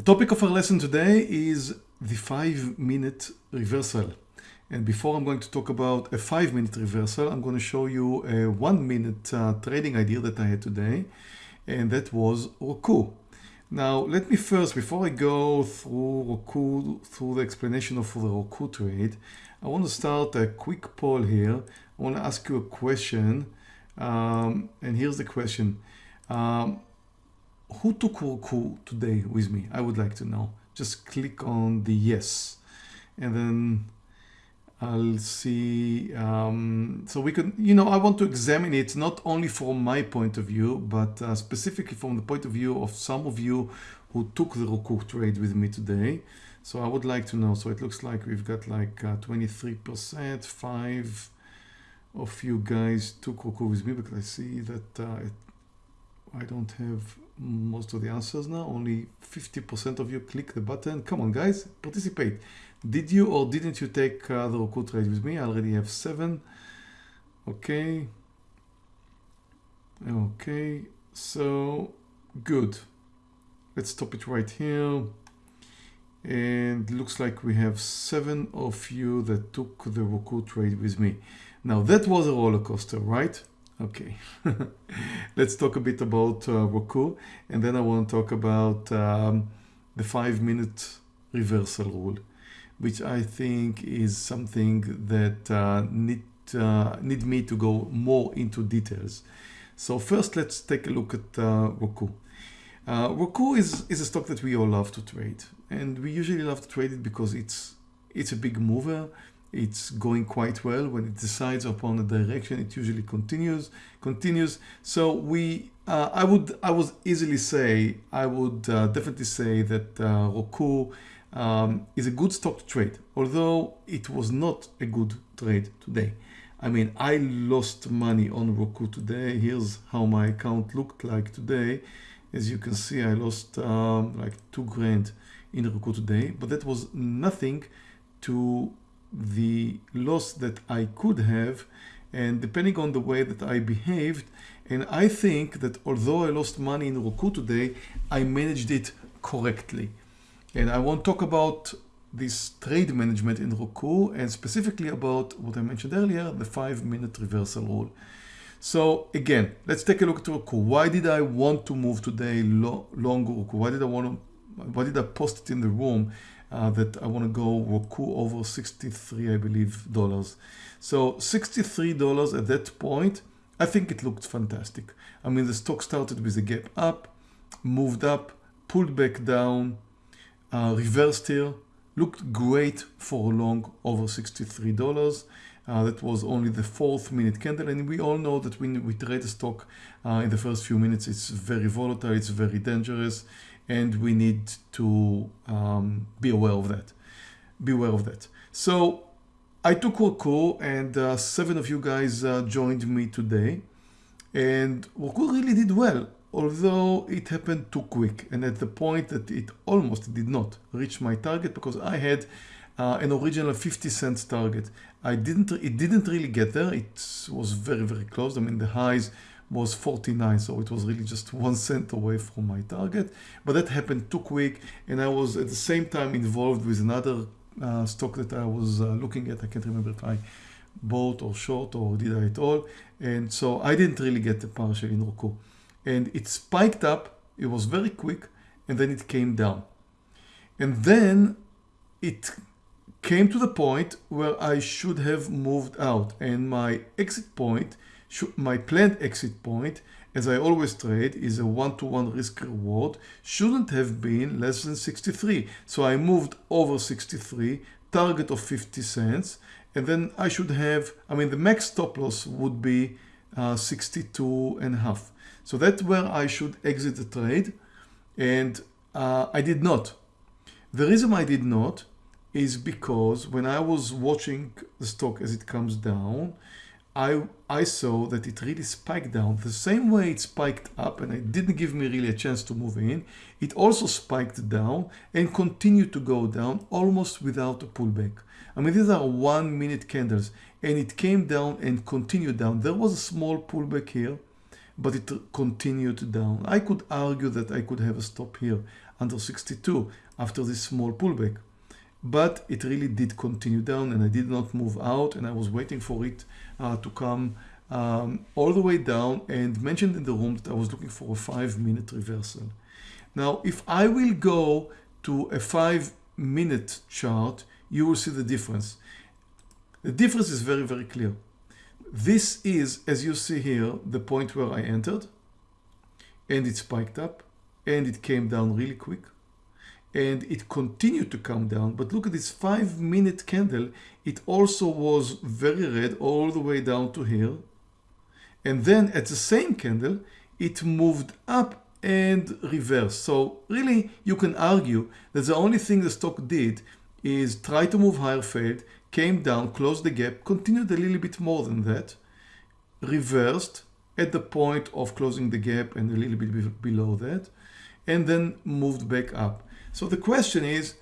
The topic of our lesson today is the five minute reversal. And before I'm going to talk about a five minute reversal, I'm going to show you a one minute uh, trading idea that I had today. And that was Roku. Now, let me first, before I go through Roku, through the explanation of the Roku trade, I want to start a quick poll here. I want to ask you a question. Um, and here's the question. Um, who took Roku today with me? I would like to know. Just click on the yes. And then I'll see. Um, so we can, you know, I want to examine it not only from my point of view, but uh, specifically from the point of view of some of you who took the Roku trade with me today. So I would like to know. So it looks like we've got like 23%, uh, five of you guys took Roku with me because I see that uh, it, I don't have most of the answers now. Only 50% of you click the button. Come on, guys, participate. Did you or didn't you take uh, the Roku trade with me? I already have seven. Okay. Okay, so good. Let's stop it right here. And looks like we have seven of you that took the Roku trade with me. Now that was a roller coaster, right? Okay, let's talk a bit about uh, Roku and then I want to talk about um, the five minute reversal rule, which I think is something that uh, need, uh, need me to go more into details. So first let's take a look at uh, Roku. Uh, Roku is, is a stock that we all love to trade and we usually love to trade it because it's it's a big mover it's going quite well. When it decides upon a direction it usually continues continues. So we uh, I would I would easily say I would uh, definitely say that uh, Roku um, is a good stock to trade although it was not a good trade today. I mean I lost money on Roku today. Here's how my account looked like today. As you can see I lost um, like two grand in Roku today but that was nothing to the loss that I could have and depending on the way that I behaved and I think that although I lost money in Roku today I managed it correctly. And I won't talk about this trade management in Roku and specifically about what I mentioned earlier the five minute reversal rule. So again let's take a look at Roku. Why did I want to move today long Roku? Why did I want to why did I post it in the room uh, that I want to go Roku over 63 I believe dollars. So 63 dollars at that point I think it looked fantastic. I mean the stock started with a gap up moved up pulled back down uh, reversed here looked great for a long over 63 dollars. Uh, that was only the fourth minute candle and we all know that when we trade a stock uh, in the first few minutes it's very volatile it's very dangerous and we need to um, be aware of that. Be aware of that. So I took Roku and uh, seven of you guys uh, joined me today and Roku really did well although it happened too quick and at the point that it almost did not reach my target because I had uh, an original 50 cents target. I didn't, it didn't really get there. It was very, very close. I mean, the highs was 49 so it was really just one cent away from my target. But that happened too quick and I was at the same time involved with another uh, stock that I was uh, looking at. I can't remember if I bought or short or did I at all. And so I didn't really get the partial in Roku. And it spiked up it was very quick and then it came down. And then it came to the point where I should have moved out. And my exit point my planned exit point, as I always trade, is a one-to-one -one risk reward, shouldn't have been less than 63. So I moved over 63, target of 50 cents, and then I should have, I mean, the max stop loss would be uh, 62 and a half. So that's where I should exit the trade. And uh, I did not. The reason I did not is because when I was watching the stock as it comes down, I, I saw that it really spiked down the same way it spiked up and it didn't give me really a chance to move in. It also spiked down and continued to go down almost without a pullback. I mean, these are one minute candles and it came down and continued down. There was a small pullback here, but it continued down. I could argue that I could have a stop here. under 62 after this small pullback. But it really did continue down and I did not move out and I was waiting for it uh, to come um, all the way down and mentioned in the room that I was looking for a five minute reversal. Now, if I will go to a five minute chart, you will see the difference. The difference is very, very clear. This is, as you see here, the point where I entered and it spiked up and it came down really quick and it continued to come down. But look at this five minute candle. It also was very red all the way down to here. And then at the same candle it moved up and reversed. So really you can argue that the only thing the stock did is try to move higher failed came down closed the gap continued a little bit more than that reversed at the point of closing the gap and a little bit below that and then moved back up so the question is,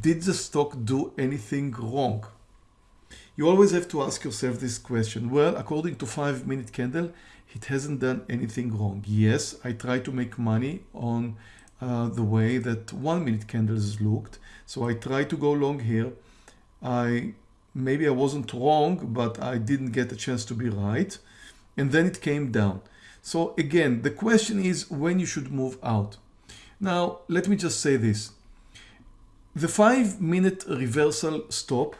did the stock do anything wrong? You always have to ask yourself this question. Well, according to 5 minute candle, it hasn't done anything wrong. Yes, I try to make money on uh, the way that 1 minute candles looked. So I try to go long here. I Maybe I wasn't wrong, but I didn't get a chance to be right. And then it came down. So again, the question is when you should move out. Now, let me just say this. The five minute reversal stop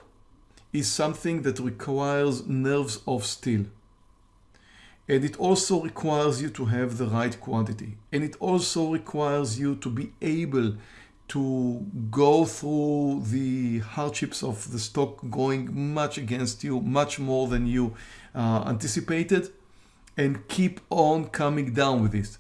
is something that requires nerves of steel. And it also requires you to have the right quantity. And it also requires you to be able to go through the hardships of the stock going much against you, much more than you uh, anticipated, and keep on coming down with it.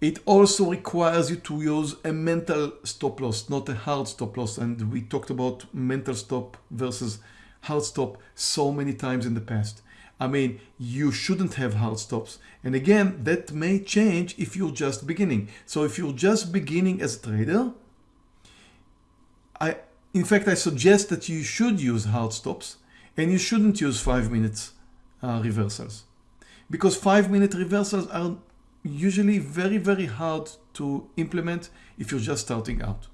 It also requires you to use a mental stop loss, not a hard stop loss. And we talked about mental stop versus hard stop so many times in the past. I mean, you shouldn't have hard stops. And again, that may change if you're just beginning. So if you're just beginning as a trader, I, in fact, I suggest that you should use hard stops and you shouldn't use five minutes uh, reversals because five minute reversals are usually very, very hard to implement if you're just starting out.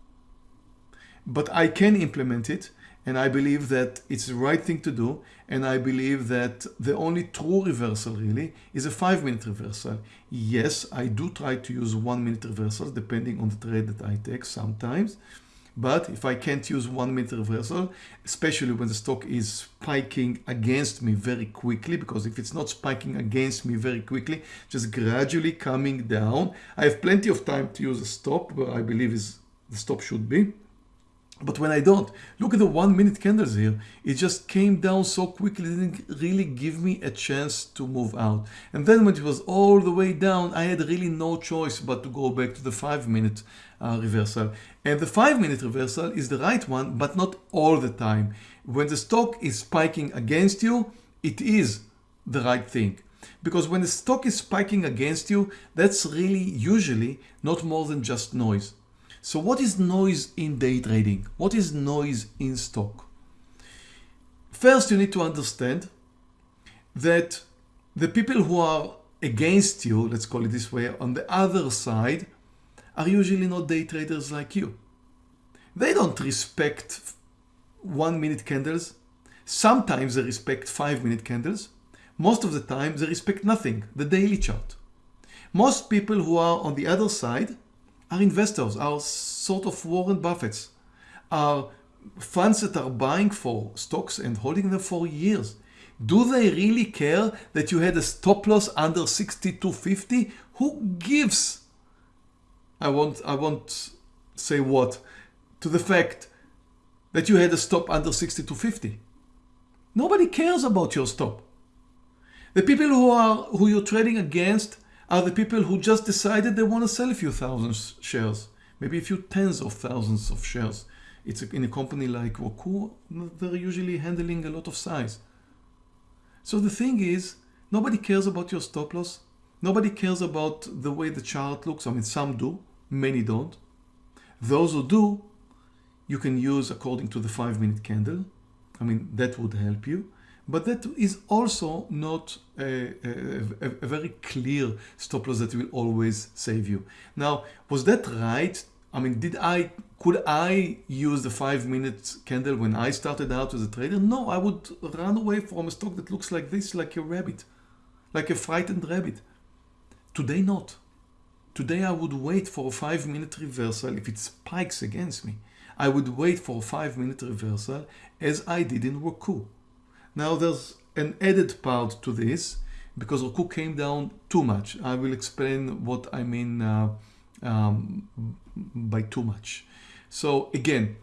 But I can implement it and I believe that it's the right thing to do and I believe that the only true reversal really is a five minute reversal. Yes, I do try to use one minute reversals depending on the trade that I take sometimes but if I can't use one minute reversal, especially when the stock is spiking against me very quickly, because if it's not spiking against me very quickly, just gradually coming down, I have plenty of time to use a stop where I believe is the stop should be. But when I don't, look at the one minute candles here. It just came down so quickly, didn't really give me a chance to move out. And then when it was all the way down, I had really no choice but to go back to the five minute uh, reversal. And the five minute reversal is the right one, but not all the time. When the stock is spiking against you, it is the right thing. Because when the stock is spiking against you, that's really usually not more than just noise. So what is noise in day trading? What is noise in stock? First, you need to understand that the people who are against you, let's call it this way, on the other side, are usually not day traders like you. They don't respect one minute candles. Sometimes they respect five minute candles. Most of the time they respect nothing, the daily chart. Most people who are on the other side are investors, are sort of Warren Buffetts, are funds that are buying for stocks and holding them for years. Do they really care that you had a stop loss under 62.50? Who gives? I won't, I won't say what, to the fact that you had a stop under 62.50. Nobody cares about your stop. The people who are who you're trading against are the people who just decided they want to sell a few thousand shares, maybe a few tens of thousands of shares. It's in a company like Roku, they're usually handling a lot of size. So the thing is, nobody cares about your stop loss. Nobody cares about the way the chart looks. I mean, some do, many don't. Those who do, you can use according to the five minute candle. I mean, that would help you but that is also not a, a, a, very clear stop loss that will always save you. Now, was that right I mean, did I, could I use the five minute candle when I started out as a trader? No, I would run away from a stock that looks like this, like a rabbit, like a frightened rabbit. Today, not. Today, I would wait for a five minute reversal if it spikes against me. I would wait for a five minute reversal as I did in Roku. Now, there's an added part to this because Roku came down too much. I will explain what I mean uh, um, by too much. So again,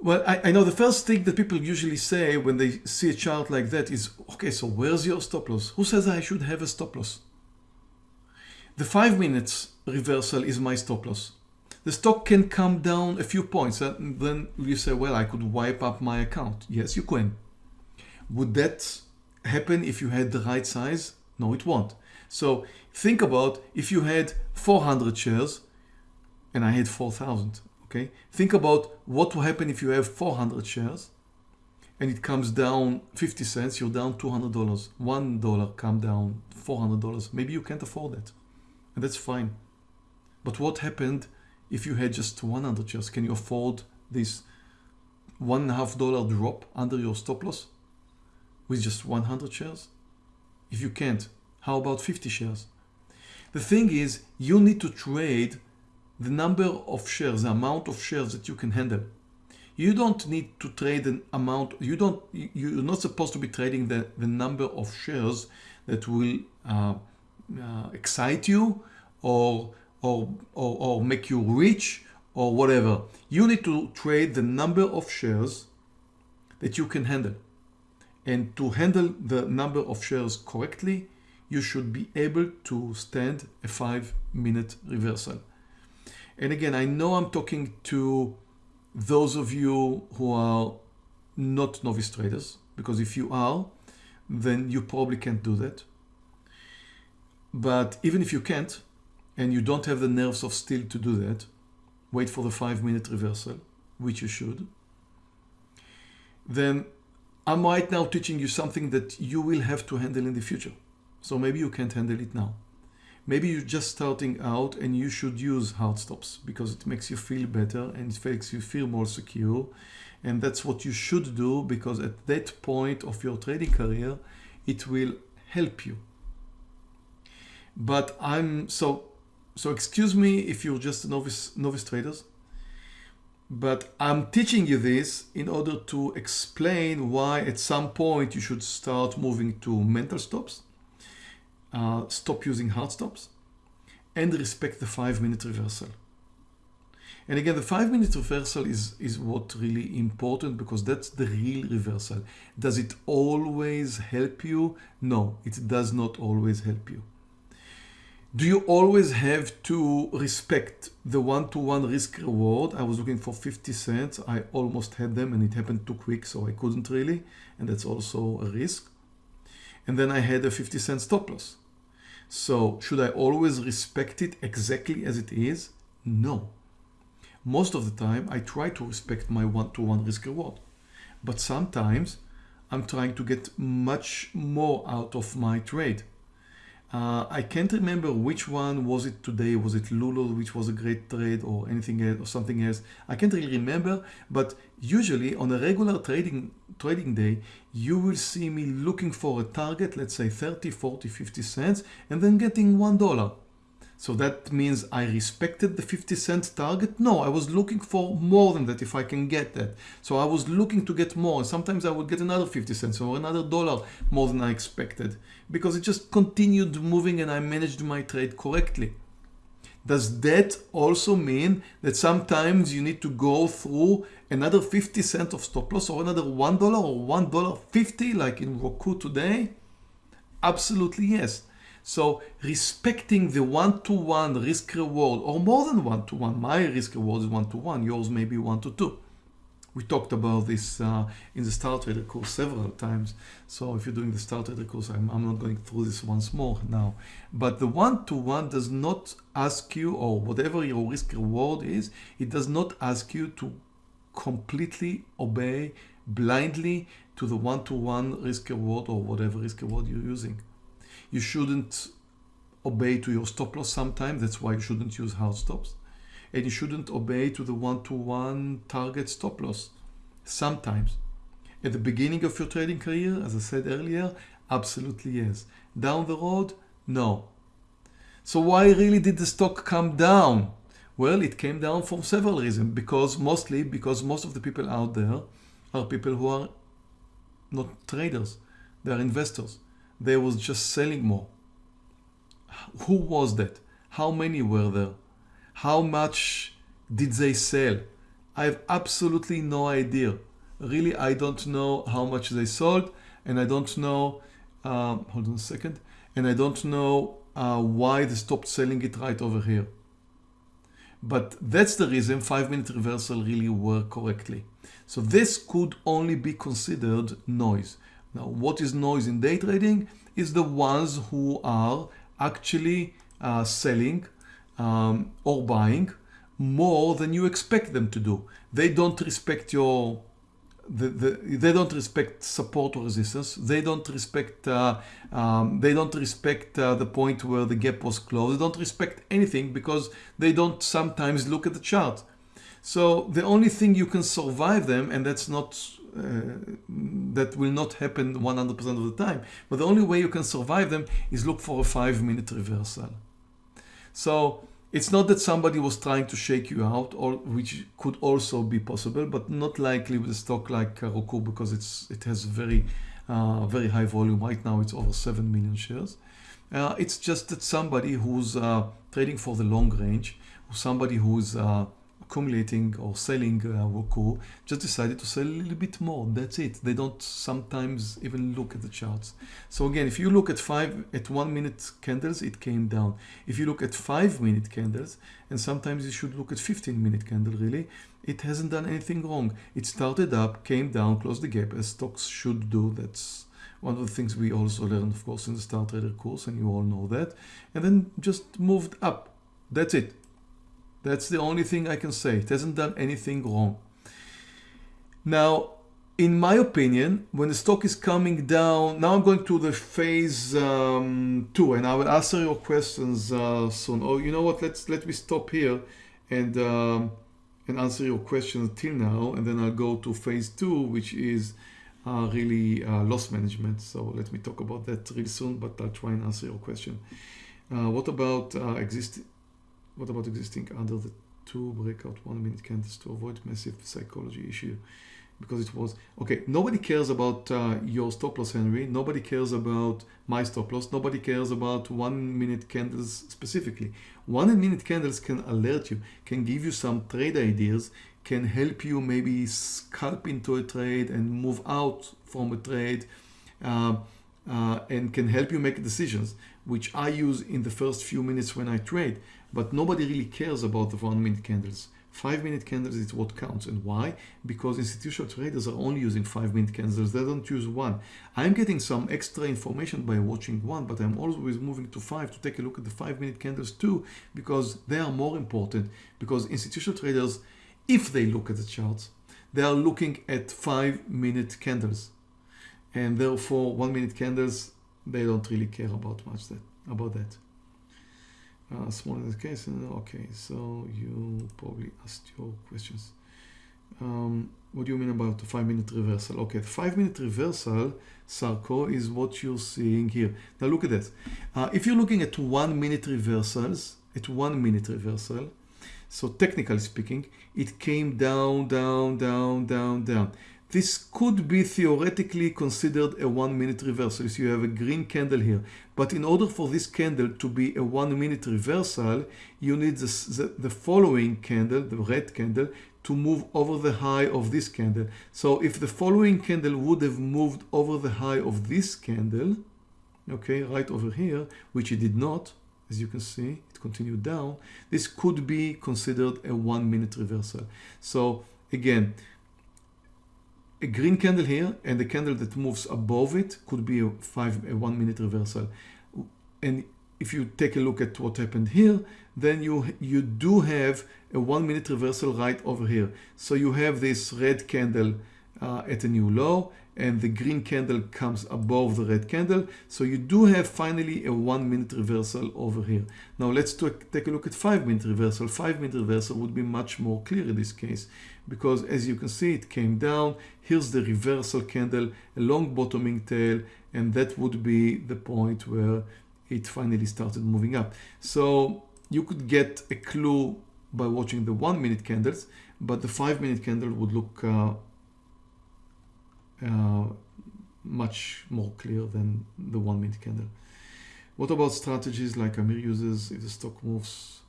well, I, I, know the first thing that people usually say when they see a chart like that is, okay, so where's your stop loss? Who says I should have a stop loss? The five minutes reversal is my stop loss. The stock can come down a few points and then you say, well, I could wipe up my account. Yes, you can. Would that happen if you had the right size? No, it won't. So think about if you had 400 shares and I had 4,000, okay? Think about what will happen if you have 400 shares and it comes down 50 cents, you're down $200. $1 come down $400. Maybe you can't afford that and that's fine. But what happened if you had just 100 shares? Can you afford this one and a half dollar drop under your stop loss with just 100 shares? If you can't, how about 50 shares? The thing is, you need to trade the number of shares, the amount of shares that you can handle. You don't need to trade an amount, you don't, you're not supposed to be trading the, the number of shares that will uh, uh, excite you or, or, or, or make you rich or whatever. You need to trade the number of shares that you can handle. And to handle the number of shares correctly, you should be able to stand a five minute reversal. And again, I know I'm talking to those of you who are not novice traders, because if you are, then you probably can't do that. But even if you can't, and you don't have the nerves of steel to do that, wait for the five minute reversal, which you should, then I'm right now teaching you something that you will have to handle in the future. So maybe you can't handle it now. Maybe you're just starting out and you should use hard stops because it makes you feel better and it makes you feel more secure. And that's what you should do because at that point of your trading career, it will help you. But I'm so, so excuse me if you're just novice, novice traders, but I'm teaching you this in order to explain why at some point you should start moving to mental stops uh, stop using hard stops and respect the five minute reversal. And again, the five minute reversal is, is what really important because that's the real reversal. Does it always help you? No, it does not always help you. Do you always have to respect the one-to-one -one risk reward? I was looking for 50 cents. I almost had them and it happened too quick, so I couldn't really. And that's also a risk. And then I had a 50 cent stop loss. So should I always respect it exactly as it is? No. Most of the time I try to respect my one-to-one -one risk reward. But sometimes I'm trying to get much more out of my trade. Uh, I can't remember which one was it today. Was it Lulu, which was a great trade or anything else or something else? I can't really remember, but usually on a regular trading trading day, you will see me looking for a target, let's say 30, 40, 50 cents, and then getting $1. So that means I respected the 50 cent target? No, I was looking for more than that if I can get that. So I was looking to get more. Sometimes I would get another 50 cents or another dollar more than I expected because it just continued moving and I managed my trade correctly. Does that also mean that sometimes you need to go through another 50 cent of stop loss or another $1 or $1.50 like in Roku today? Absolutely yes. So respecting the one-to-one -one risk reward or more than one-to-one, -one. my risk reward is one-to-one, -one, yours may be one-to-two. We talked about this uh, in the Star Trader course several times. So if you're doing the Star Trader course, I'm, I'm not going through this once more now. But the one-to-one -one does not ask you, or whatever your risk reward is, it does not ask you to completely obey blindly to the one-to-one -one risk reward or whatever risk reward you're using. You shouldn't obey to your stop loss sometimes. That's why you shouldn't use hard stops. And you shouldn't obey to the one-to-one target stop loss. Sometimes. At the beginning of your trading career, as I said earlier, absolutely yes. Down the road, no. So why really did the stock come down? Well, it came down for several reasons. Because mostly because most of the people out there are people who are not traders. They are investors. They was just selling more. Who was that? How many were there? How much did they sell? I have absolutely no idea. Really, I don't know how much they sold and I don't know, um, hold on a second, and I don't know uh, why they stopped selling it right over here. But that's the reason 5 minute reversal really work correctly. So this could only be considered noise. Now what is noise in day trading? Is the ones who are actually uh, selling um, or buying more than you expect them to do. They don't respect your the, the, they don't respect support or resistance. They don't respect uh, um, they don't respect uh, the point where the gap was closed. They don't respect anything because they don't sometimes look at the chart. So the only thing you can survive them, and that's not uh, that will not happen 100% of the time, but the only way you can survive them is look for a five minute reversal. So it's not that somebody was trying to shake you out, or which could also be possible, but not likely with a stock like Roku because it's it has very uh, very high volume. Right now it's over 7 million shares. Uh, it's just that somebody who's uh, trading for the long range, somebody who's uh, accumulating or selling uh, Roku just decided to sell a little bit more. That's it. They don't sometimes even look at the charts. So again, if you look at five at one minute candles, it came down. If you look at five minute candles, and sometimes you should look at 15 minute candle really, it hasn't done anything wrong. It started up, came down, closed the gap as stocks should do. That's one of the things we also learned, of course, in the Star Trader course, and you all know that. And then just moved up. That's it. That's the only thing I can say. It hasn't done anything wrong. Now, in my opinion, when the stock is coming down, now I'm going to the phase um, two, and I will answer your questions uh, soon. Oh, you know what? Let's let me stop here and um, and answer your questions till now, and then I'll go to phase two, which is uh, really uh, loss management. So let me talk about that really soon, but I'll try and answer your question. Uh, what about uh, existing? What about existing under the two breakout one minute candles to avoid massive psychology issue? Because it was, okay, nobody cares about uh, your stop loss, Henry. Nobody cares about my stop loss. Nobody cares about one minute candles specifically. One minute candles can alert you, can give you some trade ideas, can help you maybe scalp into a trade and move out from a trade. Uh, uh, and can help you make decisions, which I use in the first few minutes when I trade but nobody really cares about the one minute candles. Five minute candles is what counts. And why? Because institutional traders are only using five minute candles. They don't use one. I'm getting some extra information by watching one, but I'm always moving to five to take a look at the five minute candles too, because they are more important. Because institutional traders, if they look at the charts, they are looking at five minute candles. And therefore one minute candles, they don't really care about much that about that uh, small in the case okay so you probably asked your questions. Um, what do you mean about the five minute reversal? Okay the five minute reversal Sarko is what you're seeing here. Now look at this. Uh, if you're looking at one minute reversals at one minute reversal so technically speaking it came down down down down down this could be theoretically considered a one minute reversal. So you have a green candle here. But in order for this candle to be a one minute reversal, you need the, the, the following candle, the red candle, to move over the high of this candle. So if the following candle would have moved over the high of this candle, okay, right over here, which it did not, as you can see, it continued down, this could be considered a one minute reversal. So again, a green candle here and the candle that moves above it could be a five a one minute reversal. And if you take a look at what happened here then you you do have a one minute reversal right over here. So you have this red candle uh, at a new low and the green candle comes above the red candle. So you do have finally a one minute reversal over here. Now let's take a look at five minute reversal. Five minute reversal would be much more clear in this case because as you can see, it came down. Here's the reversal candle, a long bottoming tail, and that would be the point where it finally started moving up. So you could get a clue by watching the one minute candles, but the five minute candle would look uh, uh, much more clear than the one minute candle. What about strategies like Amir uses if the stock moves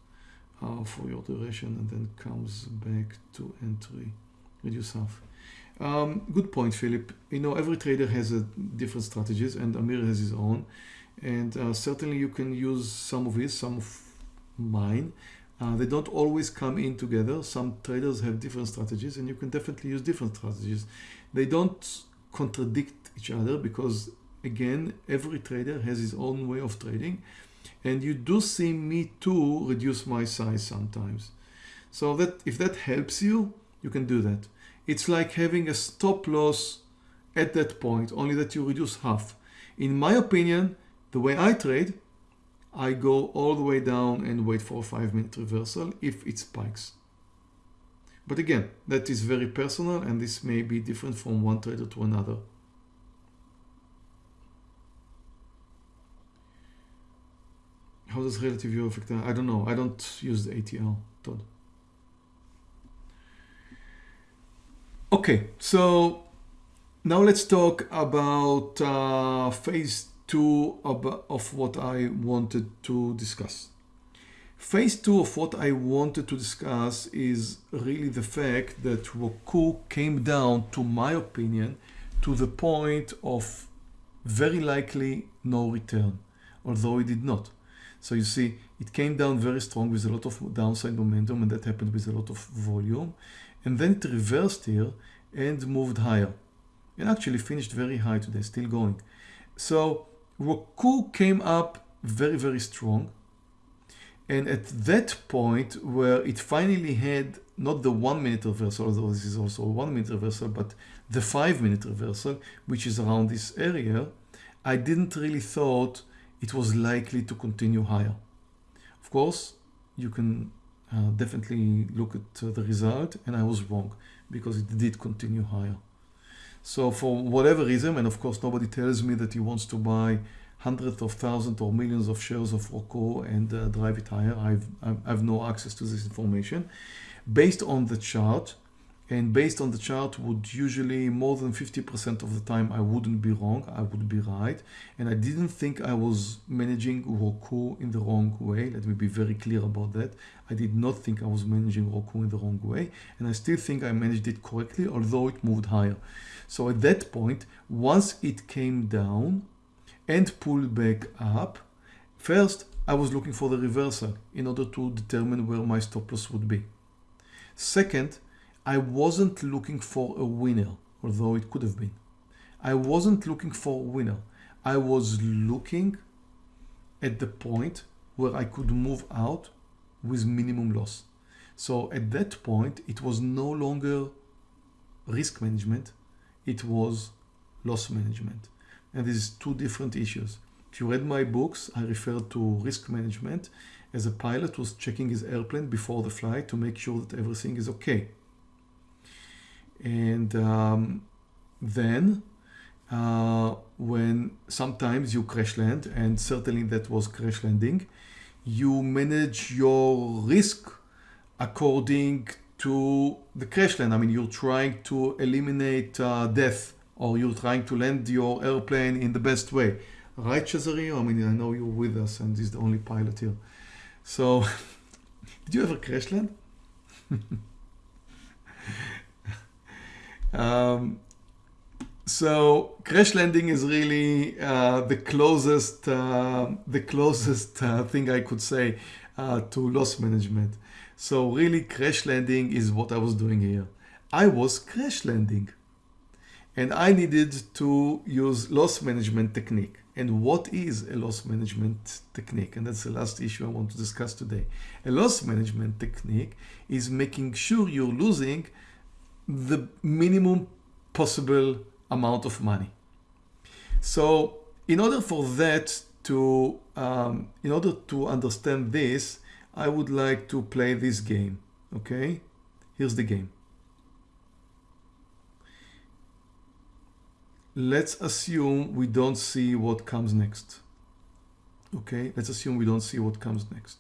uh, for your duration and then comes back to entry, reduce half? Um, good point, Philip. You know, every trader has a different strategies and Amir has his own. And uh, certainly you can use some of his, some of mine. Uh, they don't always come in together. Some traders have different strategies and you can definitely use different strategies. They don't contradict each other because again, every trader has his own way of trading. And you do see me too reduce my size sometimes. So that if that helps you, you can do that. It's like having a stop loss at that point, only that you reduce half. In my opinion, the way I trade, I go all the way down and wait for a five minute reversal if it spikes. But again, that is very personal and this may be different from one trader to another. How does relative view affect that? I don't know. I don't use the ATL, Todd. Okay, so now let's talk about uh, phase two of, of what I wanted to discuss. Phase two of what I wanted to discuss is really the fact that Roku came down, to my opinion, to the point of very likely no return, although it did not. So you see, it came down very strong with a lot of downside momentum and that happened with a lot of volume. And then it reversed here and moved higher and actually finished very high today, still going. So Roku came up very, very strong. And at that point where it finally had not the one minute reversal, although this is also a one minute reversal, but the five minute reversal, which is around this area, I didn't really thought it was likely to continue higher. Of course, you can uh, definitely look at uh, the result and I was wrong because it did continue higher. So for whatever reason, and of course nobody tells me that he wants to buy hundreds of thousands or millions of shares of Roku and uh, drive it higher. I've, I have no access to this information. Based on the chart, and based on the chart would usually more than 50% of the time I wouldn't be wrong, I would be right. And I didn't think I was managing Roku in the wrong way. Let me be very clear about that. I did not think I was managing Roku in the wrong way. And I still think I managed it correctly, although it moved higher. So at that point, once it came down and pulled back up, first I was looking for the reversal in order to determine where my stop loss would be. Second, I wasn't looking for a winner, although it could have been. I wasn't looking for a winner. I was looking at the point where I could move out with minimum loss. So at that point, it was no longer risk management it was loss management. And these two different issues. If you read my books, I referred to risk management as a pilot was checking his airplane before the flight to make sure that everything is okay. And um, then uh, when sometimes you crash land, and certainly that was crash landing, you manage your risk according to the crash land. I mean, you're trying to eliminate uh, death or you're trying to land your airplane in the best way. Right, Cesare? I mean, I know you're with us and he's the only pilot here. So, did you ever crash land? um, so crash landing is really uh, the closest, uh, the closest uh, thing I could say uh, to loss management. So really crash landing is what I was doing here. I was crash landing and I needed to use loss management technique. And what is a loss management technique? And that's the last issue I want to discuss today. A loss management technique is making sure you're losing the minimum possible amount of money. So in order for that to, um, in order to understand this, I would like to play this game. Okay, here's the game. Let's assume we don't see what comes next. Okay, let's assume we don't see what comes next.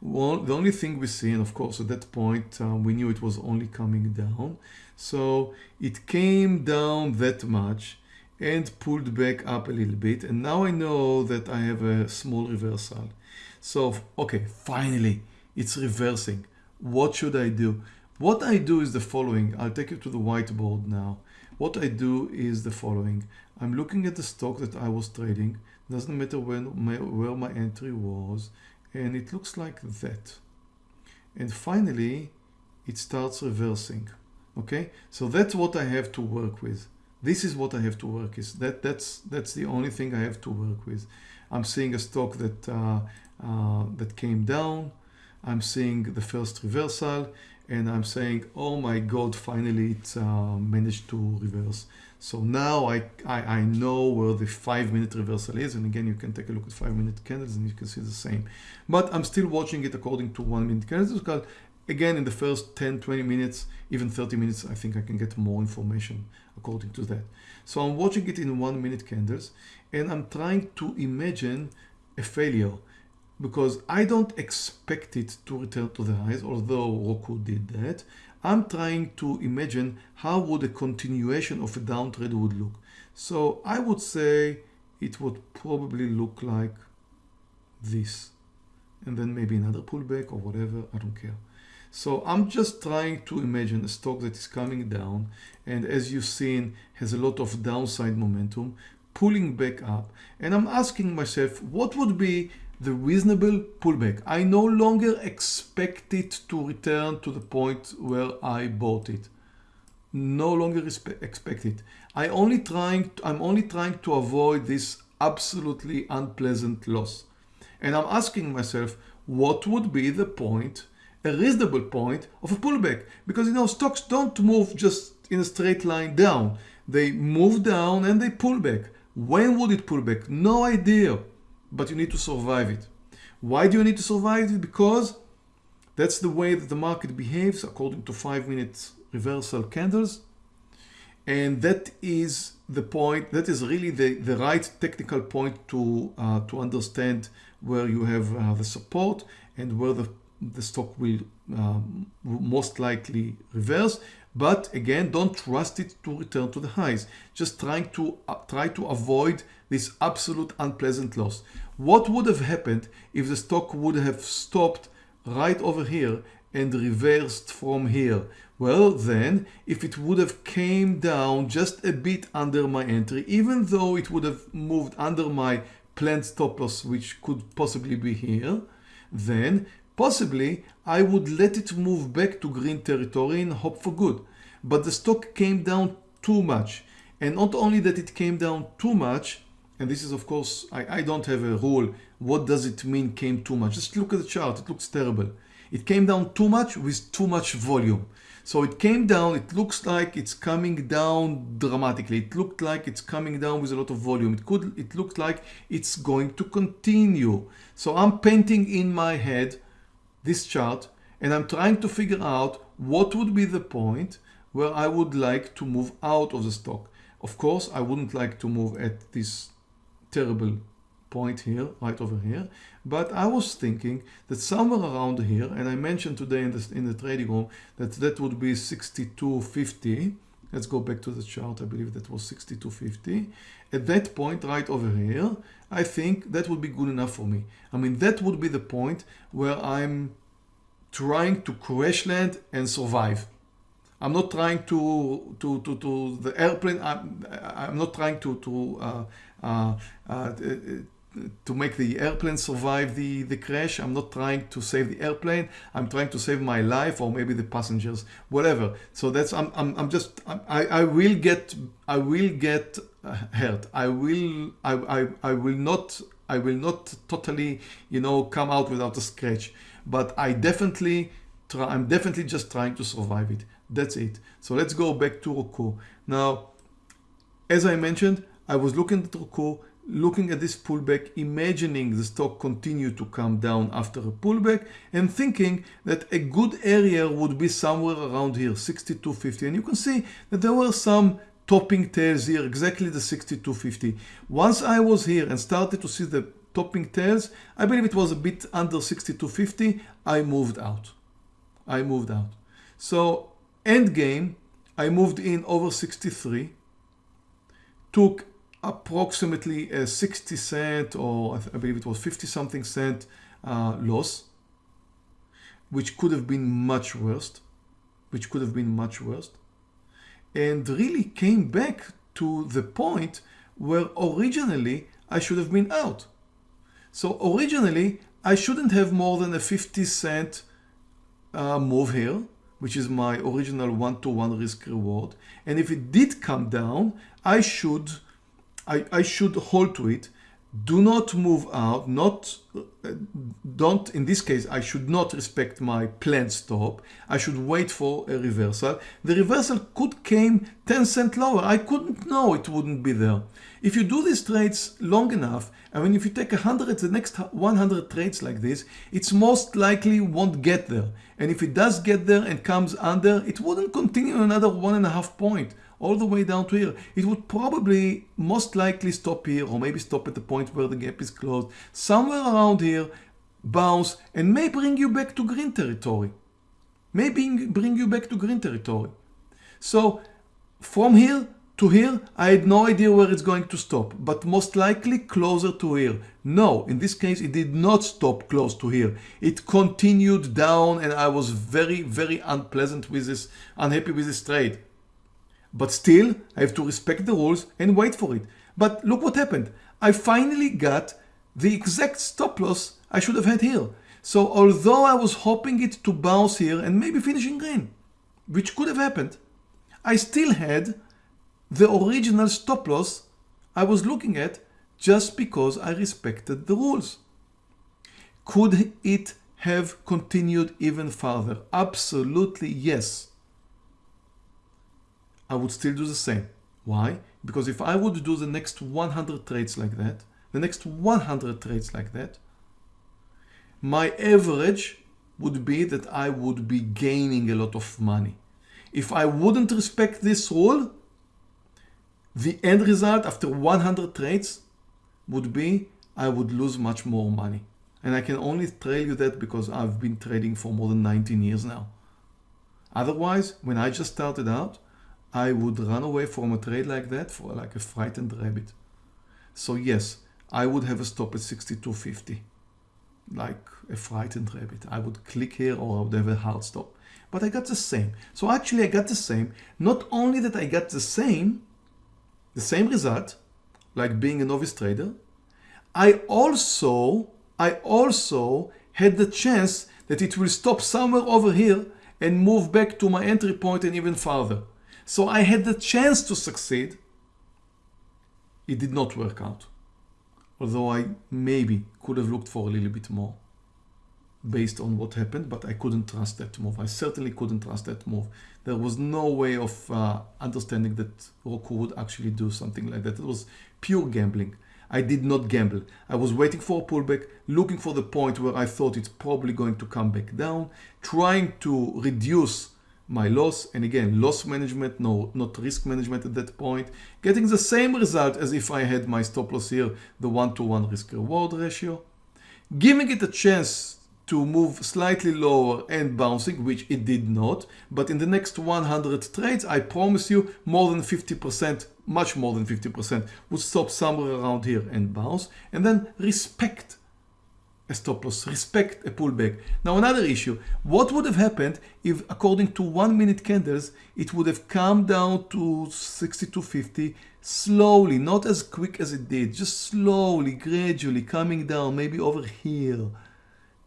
Well, the only thing we see, and of course at that point uh, we knew it was only coming down. So it came down that much and pulled back up a little bit. And now I know that I have a small reversal. So, okay, finally it's reversing. What should I do? What I do is the following. I'll take you to the whiteboard now. What I do is the following. I'm looking at the stock that I was trading. Doesn't matter when my, where my entry was. And it looks like that. And finally, it starts reversing. Okay, so that's what I have to work with. This is what I have to work with. That that's that's the only thing I have to work with. I'm seeing a stock that uh, uh, that came down. I'm seeing the first reversal, and I'm saying, oh my God, finally it uh, managed to reverse. So now I, I, I know where the five minute reversal is. And again, you can take a look at five minute candles and you can see the same. But I'm still watching it according to one minute candles because again, in the first 10, 20 minutes, even 30 minutes, I think I can get more information according to that. So I'm watching it in one minute candles and I'm trying to imagine a failure because I don't expect it to return to the highs, although Roku did that. I'm trying to imagine how would a continuation of a downtrend would look. So I would say it would probably look like this and then maybe another pullback or whatever, I don't care. So I'm just trying to imagine a stock that is coming down and as you've seen has a lot of downside momentum pulling back up and I'm asking myself what would be the reasonable pullback. I no longer expect it to return to the point where I bought it. No longer expect it. I only trying, I'm only trying to avoid this absolutely unpleasant loss. And I'm asking myself, what would be the point, a reasonable point of a pullback? Because you know, stocks don't move just in a straight line down. They move down and they pull back. When would it pull back? No idea but you need to survive it. Why do you need to survive it? Because that's the way that the market behaves according to five minute reversal candles. And that is the point, that is really the, the right technical point to, uh, to understand where you have uh, the support and where the, the stock will um, most likely reverse. But again, don't trust it to return to the highs. Just trying to uh, try to avoid this absolute unpleasant loss. What would have happened if the stock would have stopped right over here and reversed from here? Well then, if it would have came down just a bit under my entry, even though it would have moved under my planned stop loss, which could possibly be here, then possibly I would let it move back to green territory and hope for good. But the stock came down too much. And not only that it came down too much, and this is of course, I, I don't have a rule. What does it mean came too much? Just look at the chart, it looks terrible. It came down too much with too much volume. So it came down, it looks like it's coming down dramatically. It looked like it's coming down with a lot of volume. It could, it looked like it's going to continue. So I'm painting in my head this chart and I'm trying to figure out what would be the point where I would like to move out of the stock. Of course, I wouldn't like to move at this terrible point here, right over here. But I was thinking that somewhere around here, and I mentioned today in, this, in the trading room that that would be 62.50. Let's go back to the chart. I believe that was 62.50. At that point right over here, I think that would be good enough for me. I mean, that would be the point where I'm trying to crash land and survive. I'm not trying to to to, to the airplane. I'm, I'm not trying to to uh, Uh, uh, uh, to make the airplane survive the, the crash. I'm not trying to save the airplane. I'm trying to save my life or maybe the passengers, whatever. So that's, I'm, I'm, I'm just, I, I will get, I will get hurt. I will, I, I, I will not, I will not totally, you know, come out without a scratch, but I definitely try, I'm definitely just trying to survive it. That's it. So let's go back to Roku. Now, as I mentioned, I was looking at looking at this pullback, imagining the stock continue to come down after a pullback and thinking that a good area would be somewhere around here, 62.50. And you can see that there were some topping tails here, exactly the 62.50. Once I was here and started to see the topping tails, I believe it was a bit under 62.50, I moved out. I moved out. So end game, I moved in over 63, took approximately a 60 cent or I believe it was 50 something cent uh, loss, which could have been much worse, which could have been much worse, and really came back to the point where originally I should have been out. So originally I shouldn't have more than a 50 cent uh, move here, which is my original one-to-one -one risk reward. And if it did come down, I should I, I should hold to it. Do not move out not don't in this case I should not respect my planned stop. I should wait for a reversal. The reversal could came 10 cent lower. I couldn't know it wouldn't be there. If you do these trades long enough I mean if you take 100 the next 100 trades like this it's most likely won't get there. And if it does get there and comes under it wouldn't continue another one and a half point all the way down to here. It would probably most likely stop here or maybe stop at the point where the gap is closed. Somewhere around here, bounce and may bring you back to green territory. Maybe bring you back to green territory. So from here to here, I had no idea where it's going to stop, but most likely closer to here. No, in this case, it did not stop close to here. It continued down and I was very, very unpleasant with this, unhappy with this trade. But still, I have to respect the rules and wait for it. But look what happened. I finally got the exact stop loss I should have had here. So although I was hoping it to bounce here and maybe finish in green, which could have happened, I still had the original stop loss I was looking at just because I respected the rules. Could it have continued even further? Absolutely yes. I would still do the same. Why? Because if I would do the next 100 trades like that, the next 100 trades like that, my average would be that I would be gaining a lot of money. If I wouldn't respect this rule, the end result after 100 trades would be I would lose much more money. And I can only tell you that because I've been trading for more than 19 years now. Otherwise, when I just started out, I would run away from a trade like that for like a frightened rabbit. So yes, I would have a stop at 62.50, like a frightened rabbit. I would click here or I would have a hard stop. But I got the same. So actually I got the same. Not only that I got the same, the same result, like being a novice trader, I also, I also had the chance that it will stop somewhere over here and move back to my entry point and even farther. So I had the chance to succeed. It did not work out. Although I maybe could have looked for a little bit more based on what happened, but I couldn't trust that move. I certainly couldn't trust that move. There was no way of uh, understanding that Roku would actually do something like that. It was pure gambling. I did not gamble. I was waiting for a pullback, looking for the point where I thought it's probably going to come back down, trying to reduce my loss and again loss management no not risk management at that point getting the same result as if I had my stop loss here the one-to-one -one risk reward ratio giving it a chance to move slightly lower and bouncing which it did not but in the next 100 trades I promise you more than 50% much more than 50% would stop somewhere around here and bounce and then respect a stop loss, respect a pullback. Now another issue, what would have happened if according to one minute candles, it would have come down to 62.50 slowly, not as quick as it did, just slowly, gradually coming down, maybe over here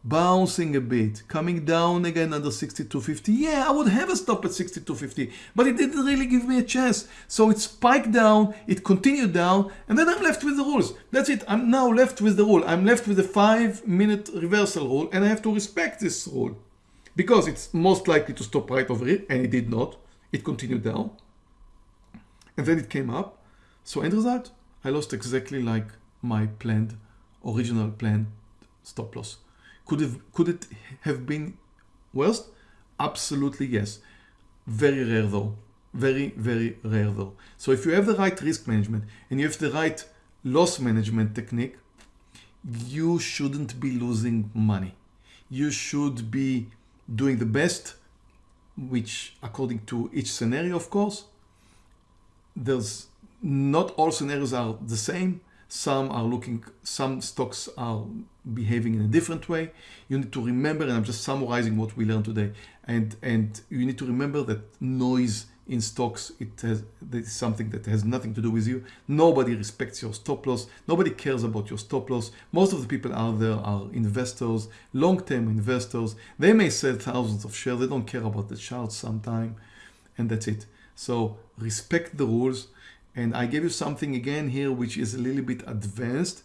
bouncing a bit, coming down again under 62.50. Yeah, I would have a stop at 62.50, but it didn't really give me a chance. So it spiked down, it continued down, and then I'm left with the rules. That's it. I'm now left with the rule. I'm left with the five minute reversal rule, and I have to respect this rule because it's most likely to stop right over here, and it did not. It continued down, and then it came up. So end result, I lost exactly like my planned, original planned stop loss. Could, could it have been worse? Absolutely yes. Very rare though. Very, very rare though. So if you have the right risk management and you have the right loss management technique, you shouldn't be losing money. You should be doing the best, which according to each scenario, of course, there's not all scenarios are the same. Some are looking, some stocks are behaving in a different way. You need to remember, and I'm just summarizing what we learned today, and, and you need to remember that noise in stocks, it has this is something that has nothing to do with you. Nobody respects your stop loss. Nobody cares about your stop loss. Most of the people out there are investors, long-term investors. They may sell thousands of shares. They don't care about the charts sometime, and that's it. So respect the rules. And I gave you something again here, which is a little bit advanced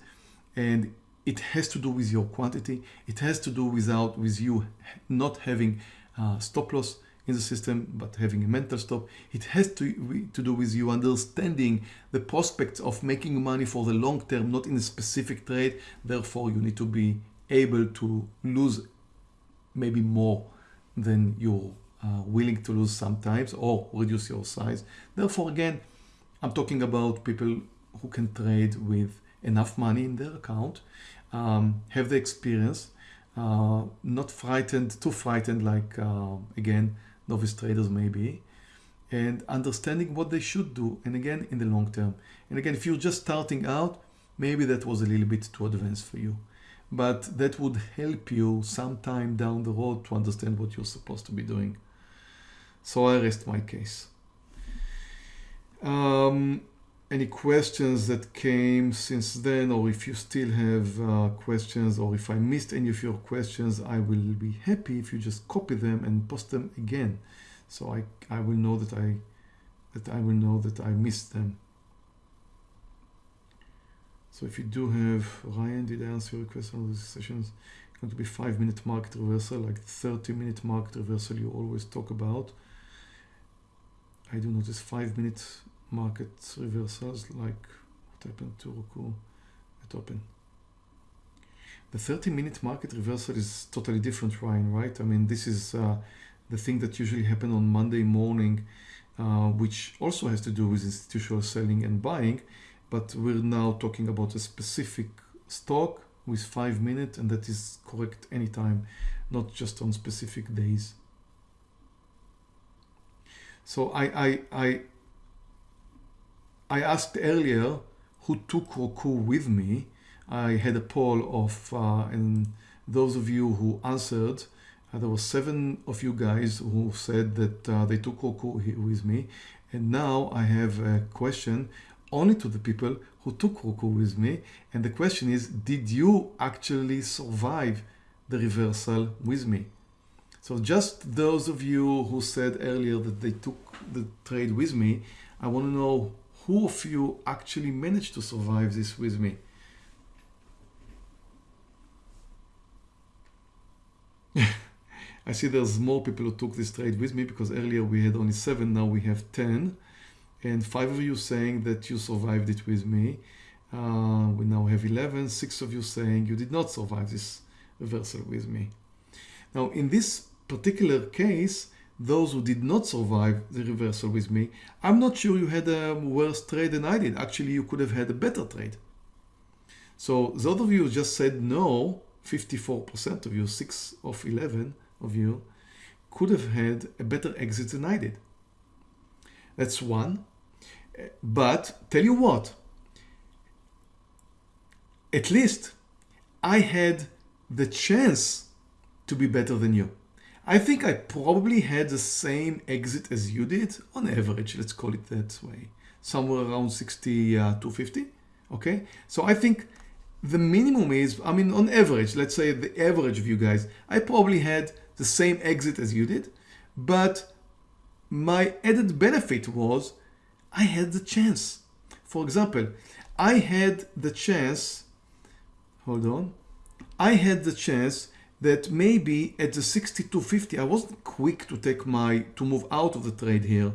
and it has to do with your quantity. It has to do without with you not having uh, stop loss in the system, but having a mental stop. It has to, to do with you understanding the prospects of making money for the long term, not in a specific trade. Therefore, you need to be able to lose maybe more than you're uh, willing to lose sometimes or reduce your size. Therefore, again, I'm talking about people who can trade with enough money in their account, um, have the experience, uh, not frightened, too frightened like, uh, again, novice traders maybe, and understanding what they should do, and again, in the long term. And again, if you're just starting out, maybe that was a little bit too advanced for you. But that would help you sometime down the road to understand what you're supposed to be doing. So I rest my case. Um, any questions that came since then or if you still have uh, questions or if I missed any of your questions I will be happy if you just copy them and post them again. So I, I will know that I that I will know that I missed them. So if you do have Ryan did I answer your question on these sessions? It's going to be five minute market reversal like 30 minute market reversal you always talk about I do notice five minute market reversals like what happened to Roku at open. The 30 minute market reversal is totally different, Ryan, right? I mean, this is uh, the thing that usually happen on Monday morning, uh, which also has to do with institutional selling and buying, but we're now talking about a specific stock with five minutes and that is correct anytime, not just on specific days. So I, I, I I asked earlier who took Roku with me. I had a poll of, uh, and those of you who answered, uh, there were seven of you guys who said that uh, they took Roku with me. And now I have a question only to the people who took Roku with me. And the question is, did you actually survive the reversal with me? So just those of you who said earlier that they took the trade with me, I want to know who of you actually managed to survive this with me? I see there's more people who took this trade with me because earlier we had only seven, now we have 10. And five of you saying that you survived it with me. Uh, we now have 11, six of you saying you did not survive this reversal with me. Now in this particular case, those who did not survive the reversal with me, I'm not sure you had a worse trade than I did. Actually, you could have had a better trade. So those of you just said no, 54% of you, 6 of 11 of you, could have had a better exit than I did. That's one. But tell you what, at least I had the chance to be better than you. I think I probably had the same exit as you did on average, let's call it that way, somewhere around 60 uh, to 50. Okay, so I think the minimum is, I mean, on average, let's say the average of you guys, I probably had the same exit as you did, but my added benefit was I had the chance. For example, I had the chance, hold on, I had the chance that maybe at the 62.50 I wasn't quick to take my to move out of the trade here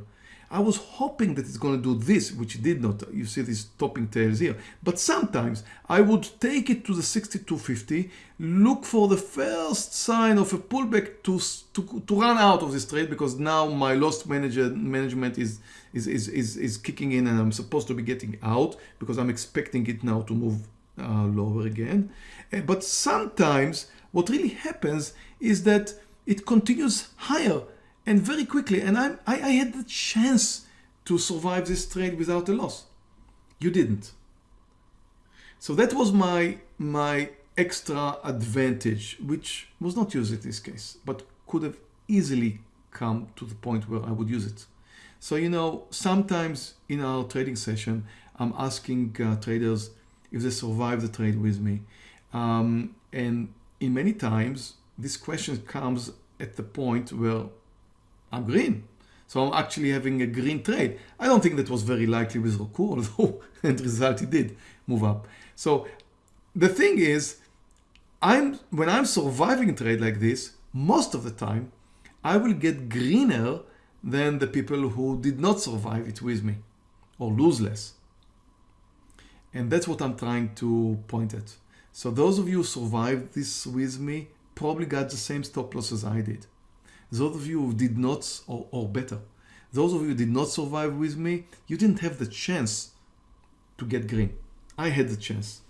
I was hoping that it's going to do this, which it did not. You see these topping tails here. But sometimes I would take it to the 6250, look for the first sign of a pullback to, to, to run out of this trade because now my lost manager, management is, is, is, is, is kicking in and I'm supposed to be getting out because I'm expecting it now to move uh, lower again. Uh, but sometimes what really happens is that it continues higher and very quickly. And I, I, I had the chance to survive this trade without a loss. You didn't. So that was my, my extra advantage, which was not used in this case, but could have easily come to the point where I would use it. So, you know, sometimes in our trading session, I'm asking uh, traders if they survive the trade with me. Um, and in many times, this question comes at the point where I'm green. So I'm actually having a green trade. I don't think that was very likely with Roku, although end result it did move up. So the thing is, I'm when I'm surviving a trade like this, most of the time, I will get greener than the people who did not survive it with me or lose less. And that's what I'm trying to point at. So those of you who survived this with me probably got the same stop loss as I did. Those of you who did not, or, or better, those of you who did not survive with me, you didn't have the chance to get green. I had the chance,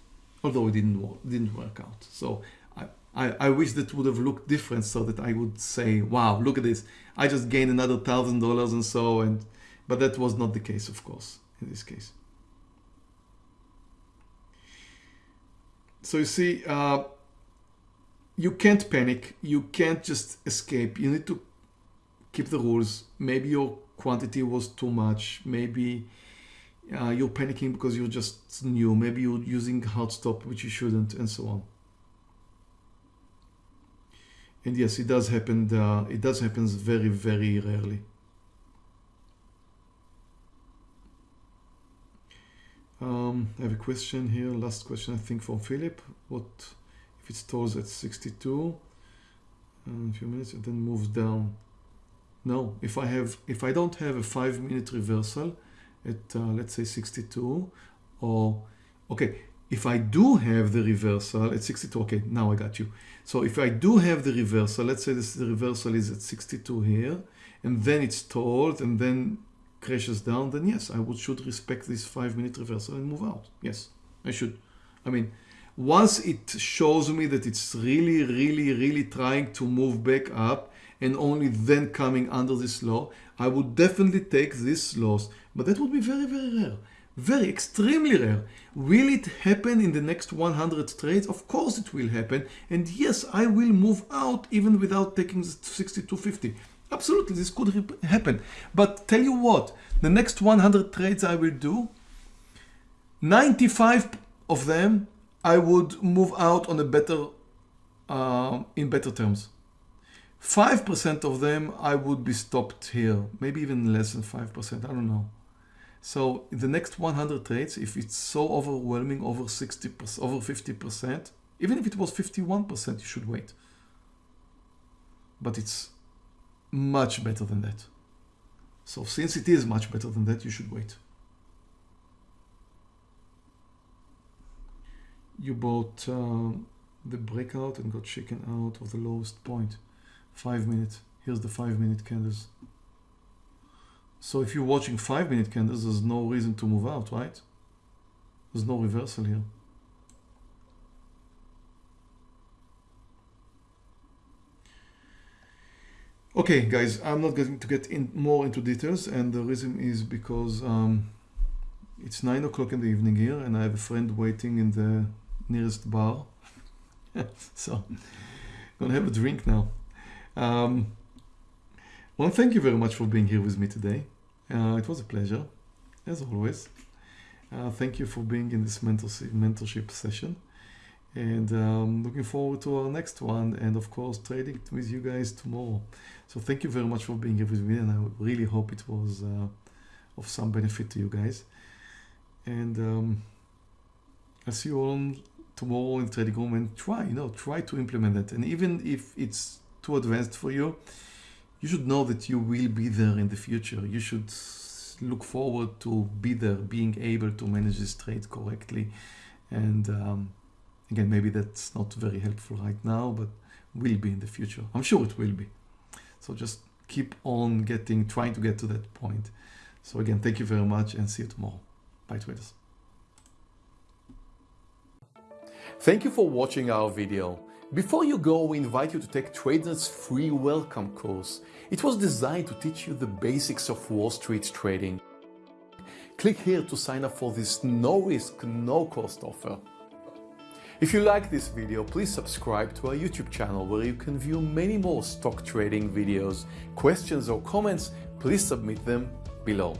although it didn't work, didn't work out. So I, I, I wish that would have looked different so that I would say, wow, look at this. I just gained another thousand dollars and so, and but that was not the case, of course, in this case. So you see, uh, you can't panic. You can't just escape. You need to keep the rules. Maybe your quantity was too much. Maybe uh, you're panicking because you're just new. Maybe you're using hard stop, which you shouldn't, and so on. And yes, it does happen. Uh, it does happen very, very rarely. Um, I have a question here. Last question, I think, from Philip. What if it stalls at 62 in a few minutes and then moves down? No, if I have, if I don't have a five minute reversal at uh, let's say 62 or okay, if I do have the reversal at 62, okay, now I got you. So if I do have the reversal, let's say this the reversal is at 62 here, and then it's stalled and then crashes down, then yes, I would should respect this five minute reversal and move out. Yes, I should. I mean, once it shows me that it's really, really, really trying to move back up and only then coming under this law, I would definitely take this loss. But that would be very, very rare. Very extremely rare. Will it happen in the next 100 trades? Of course it will happen. And yes, I will move out even without taking the 6250. Absolutely, this could happen. But tell you what, the next 100 trades I will do, 95 of them I would move out on a better, uh, in better terms. 5% of them I would be stopped here, maybe even less than 5%, I don't know. So the next 100 trades, if it's so overwhelming, over 60%, over 50%, even if it was 51%, you should wait. But it's much better than that. So since it is much better than that, you should wait. You bought uh, the breakout and got shaken out of the lowest point. Five minutes. Here's the five minute candles. So if you're watching five minute candles, there's no reason to move out, right? There's no reversal here. Okay, guys, I'm not going to get in more into details, and the reason is because um, it's nine o'clock in the evening here, and I have a friend waiting in the nearest bar. so, I'm gonna have a drink now. Um, well, thank you very much for being here with me today. Uh, it was a pleasure, as always. Uh, thank you for being in this mentorship, mentorship session and um, looking forward to our next one and of course trading with you guys tomorrow so thank you very much for being here with me and I really hope it was uh, of some benefit to you guys and um, I'll see you all tomorrow in trading room and try you know try to implement it and even if it's too advanced for you you should know that you will be there in the future. You should look forward to be there, being able to manage this trade correctly. And um, again, maybe that's not very helpful right now, but will be in the future. I'm sure it will be. So just keep on getting, trying to get to that point. So again, thank you very much and see you tomorrow. Bye traders. Thank you for watching our video. Before you go, we invite you to take TradeNet's free welcome course. It was designed to teach you the basics of Wall Street trading. Click here to sign up for this no risk, no cost offer. If you like this video, please subscribe to our YouTube channel where you can view many more stock trading videos. Questions or comments, please submit them below.